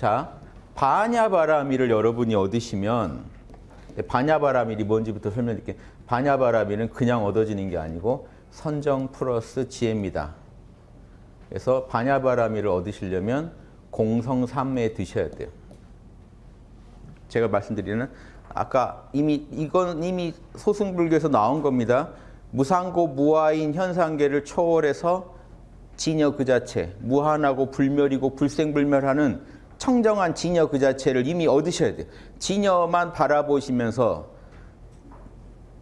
자, 반야바라미를 여러분이 얻으시면 반야바라밀이 뭔지부터 설명드릴게요. 반야바라밀은 그냥 얻어지는 게 아니고 선정 플러스 지혜입니다. 그래서 반야바라밀을 얻으시려면 공성삼매 드셔야 돼요. 제가 말씀드리는 아까 이미 이건 이미 소승불교에서 나온 겁니다. 무상고 무아인 현상계를 초월해서 진여 그 자체, 무한하고 불멸이고 불생불멸하는 청정한 진여 그 자체를 이미 얻으셔야 돼요. 진여만 바라보시면서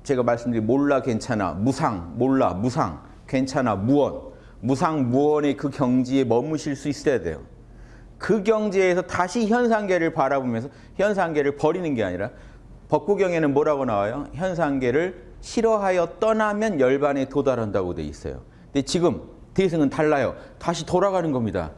제가 말씀드린 몰라 괜찮아, 무상, 몰라, 무상, 괜찮아, 무언, 무상, 무언의 그 경지에 머무실 수 있어야 돼요. 그 경지에서 다시 현상계를 바라보면서 현상계를 버리는 게 아니라 법구경에는 뭐라고 나와요? 현상계를 싫어하여 떠나면 열반에 도달한다고 돼 있어요. 근데 지금 대승은 달라요. 다시 돌아가는 겁니다.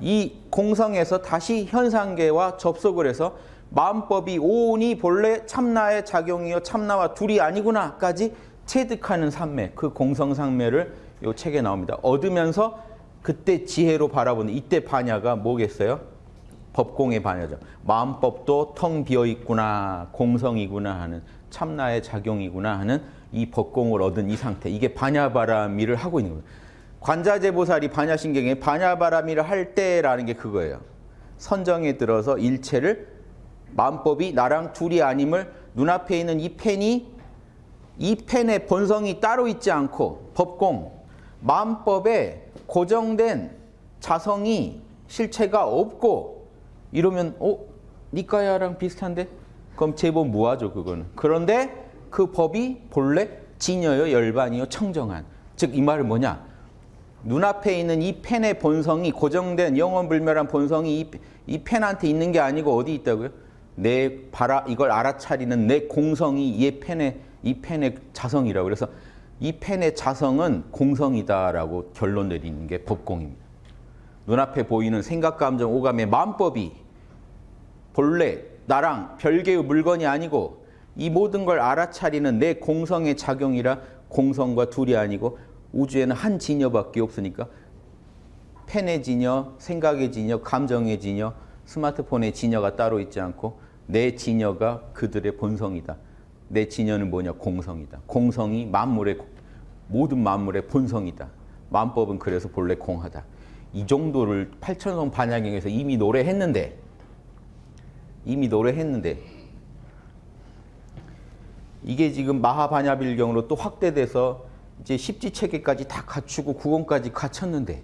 이 공성에서 다시 현상계와 접속을 해서 마음법이 오온이 본래 참나의 작용이요 참나와 둘이 아니구나까지 체득하는 삼매, 그 공성상매를 이 책에 나옵니다. 얻으면서 그때 지혜로 바라보는 이때 반야가 뭐겠어요? 법공의 반야죠. 마음법도 텅 비어 있구나, 공성이구나 하는 참나의 작용이구나 하는 이 법공을 얻은 이 상태. 이게 반야바라미를 하고 있는 거예요. 관자재보살이 반야신경에 반야바라미를 할 때라는 게 그거예요. 선정에 들어서 일체를 마음법이 나랑 둘이 아님을 눈앞에 있는 이 펜이 이 펜의 본성이 따로 있지 않고 법공, 마음법에 고정된 자성이 실체가 없고 이러면 어? 니까야랑 비슷한데? 그럼 제법 무하죠 그거는. 그런데 그 법이 본래 진여요 열반이요 청정한. 즉 이 말은 뭐냐? 눈앞에 있는 이 펜의 본성이 고정된 영원불멸한 본성이 이, 이 펜한테 있는 게 아니고 어디 있다고요? 내 바라 이걸 알아차리는 내 공성이 이 펜의 이 펜의 자성이라고 그래서 이 펜의 자성은 공성이다라고 결론 내리는 게 법공입니다. 눈앞에 보이는 생각, 감정, 오감의 마음법이 본래 나랑 별개의 물건이 아니고 이 모든 걸 알아차리는 내 공성의 작용이라 공성과 둘이 아니고 우주에는 한 진여밖에 없으니까 펜의 진여, 생각의 진여, 감정의 진여, 스마트폰의 진여가 따로 있지 않고 내 진여가 그들의 본성이다. 내 진여는 뭐냐? 공성이다. 공성이 만물의 모든 만물의 본성이다. 만법은 그래서 본래 공하다. 이 정도를 팔천성 반야경에서 이미 노래했는데 이미 노래했는데 이게 지금 마하반야빌경으로 또 확대돼서 이제 십지 체계까지 다 갖추고 구원까지 갖췄는데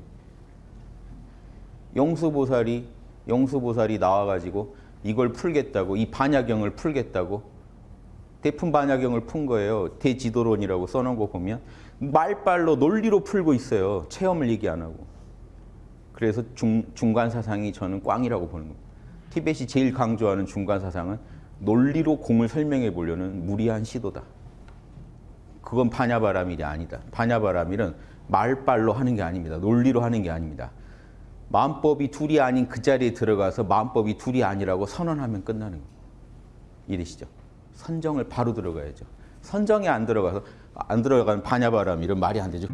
영수보살이 영수보살이 나와가지고 이걸 풀겠다고 이 반야경을 풀겠다고 대품 반야경을 푼 거예요. 대지도론이라고 써놓은 거 보면 말빨로 논리로 풀고 있어요. 체험을 얘기 안 하고. 그래서 중, 중간 사상이 저는 꽝이라고 보는 거예요. 티벳이 제일 강조하는 중간 사상은 논리로 공을 설명해 보려는 무리한 시도다. 그건 반야바라밀이 아니다. 반야바라밀은 말빨로 하는 게 아닙니다. 논리로 하는 게 아닙니다. 마음법이 둘이 아닌 그 자리에 들어가서 마음법이 둘이 아니라고 선언하면 끝나는. 이해되시죠? 선정을 바로 들어가야죠. 선정이 안 들어가서 안 들어가는 반야바람 이런 말이 안 되죠.